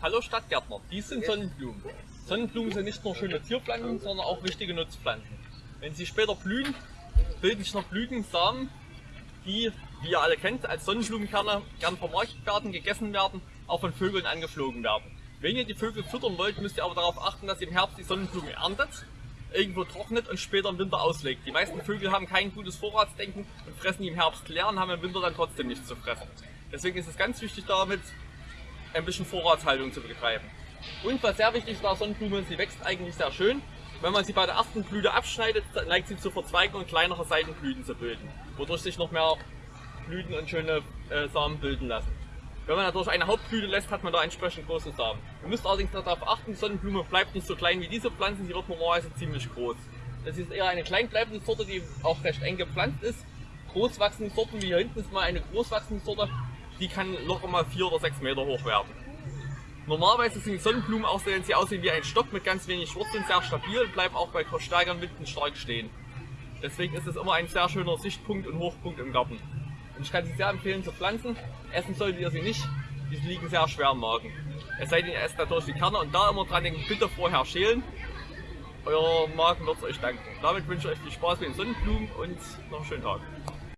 Hallo Stadtgärtner, dies sind Sonnenblumen. Sonnenblumen sind nicht nur schöne Zierpflanzen, sondern auch wichtige Nutzpflanzen. Wenn sie später blühen, bilden sich noch Blütensamen, die, wie ihr alle kennt, als Sonnenblumenkerne gern vermarktet werden, gegessen werden, auch von Vögeln angeflogen werden. Wenn ihr die Vögel füttern wollt, müsst ihr aber darauf achten, dass ihr im Herbst die Sonnenblume erntet, irgendwo trocknet und später im Winter auslegt. Die meisten Vögel haben kein gutes Vorratsdenken und fressen die im Herbst leer und haben im Winter dann trotzdem nichts zu fressen. Deswegen ist es ganz wichtig damit, ein bisschen Vorratshaltung zu betreiben. Und was sehr wichtig ist bei Sonnenblume, sie wächst eigentlich sehr schön. Wenn man sie bei der ersten Blüte abschneidet, neigt sie zu verzweigen und kleinere Seitenblüten zu bilden, wodurch sich noch mehr Blüten und schöne äh, Samen bilden lassen. Wenn man dadurch eine Hauptblüte lässt, hat man da entsprechend große Samen. Ihr müsst allerdings darauf achten, Sonnenblume bleibt nicht so klein wie diese Pflanzen, sie wird normalerweise ziemlich groß. Das ist eher eine kleinbleibende Sorte, die auch recht eng gepflanzt ist. Großwachsende Sorten, wie hier hinten ist mal eine großwachsende Sorte, die kann locker mal 4 oder 6 Meter hoch werden. Normalerweise sind Sonnenblumen auch, wenn sie aussehen wie ein Stock mit ganz wenig Wurzeln, sehr stabil und bleiben auch bei stärkeren Winden stark stehen. Deswegen ist es immer ein sehr schöner Sichtpunkt und Hochpunkt im Garten. Und ich kann sie sehr empfehlen zu pflanzen. Essen solltet ihr sie nicht, die liegen sehr schwer im Magen. Es sei denn, ihr esst natürlich die Kerne und da immer dran denken, bitte vorher schälen. Euer Magen wird es euch danken. Damit wünsche ich euch viel Spaß mit den Sonnenblumen und noch einen schönen Tag.